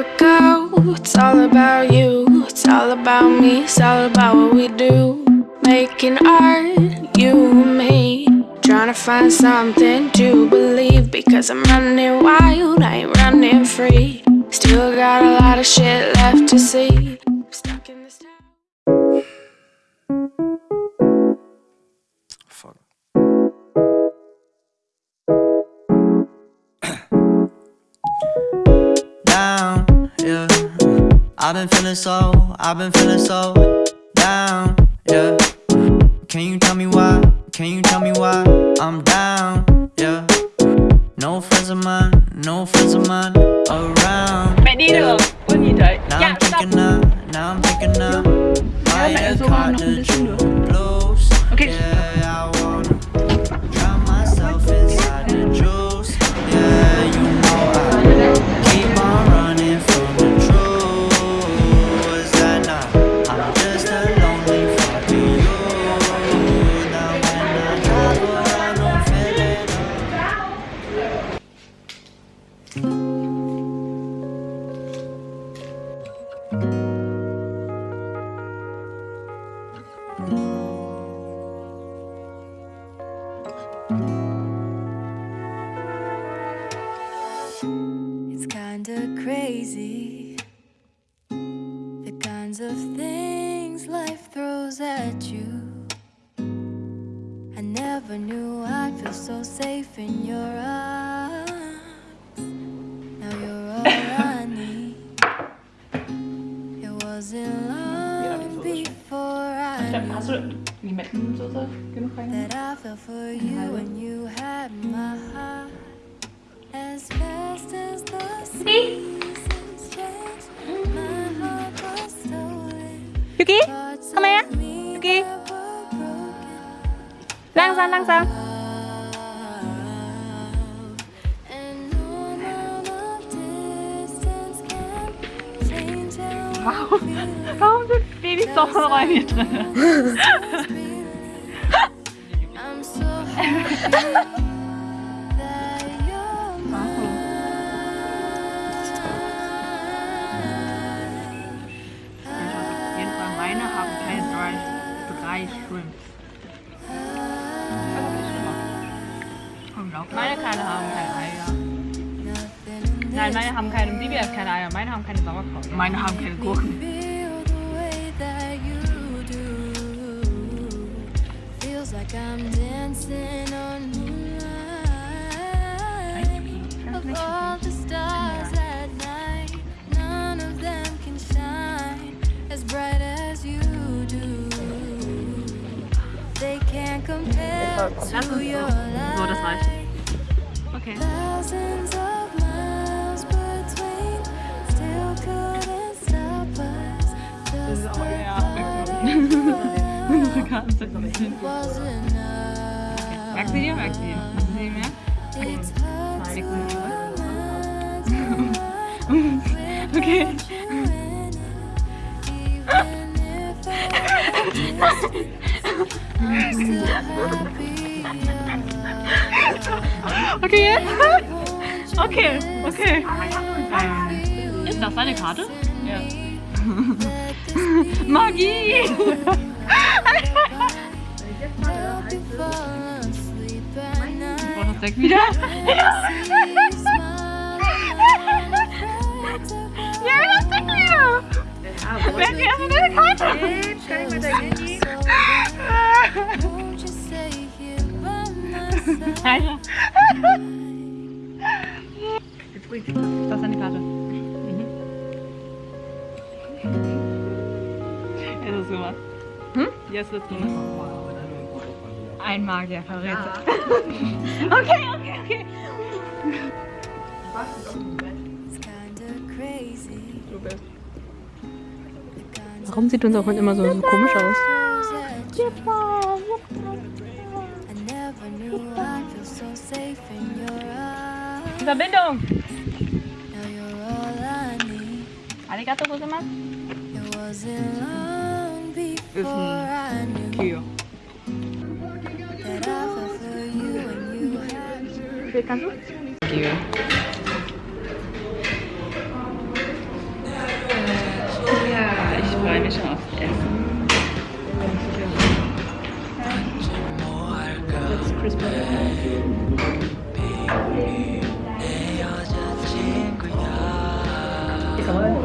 we go. It's all about you. It's all about me. It's all about what we do. Making art, you and me. Trying to find something to believe. Because I'm running wild, I ain't running free. Still got a lot of shit left to see. Down, yeah. I've been feeling so, I've been feeling so down, yeah. Can you tell me why? Can you tell me why I'm down, yeah? No friends of mine, no friends of mine kinda crazy. The kinds of things life throws at you. I never knew I'd feel so safe in your arms. Now you're all I need. It wasn't long before I knew hast du die Metten so so genug rein? that I fell for you and you had my heart Đi Yuki Come here Yuki Lang ra lang ra Wow. Warum sind Babys doch so bei mir drin? Meine Kleine haben keine Eier. Nein, meine haben keine. Bibi hat keine Eier. Meine haben keine Sauerkraut. Meine haben keine Gurken. So, das reicht. Okay. Thousands of miles between still couldn't stop us. Just auch eher about Unsere Karten sind noch nicht. was enough. Magst du die? Magst du die? Magst du? It's hard to Leg sie nicht zurück. Okay. Okay, jetzt? Okay, okay. Ist das deine Karte? Ja. Magie! Boah, das weg wieder. Ja, das Deck wieder! Wer hat die erste deine Karte? Ich mit der Handy. Also. Bringt Das ist deine Karte. Mhm. Jetzt ist gemacht. Hm? Jetzt wird's gemacht. Ein Magier verrät. Okay, okay, okay. Warum sieht unser Hund immer so, so komisch aus? Verbindung! Arigato gozaimasu. Ist ein Kühe. Wie viel kannst du? Kühe.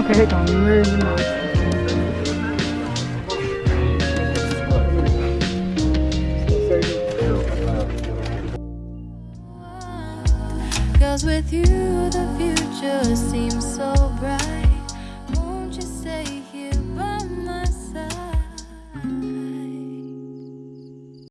Okay, really. Cause with you the future seems so bright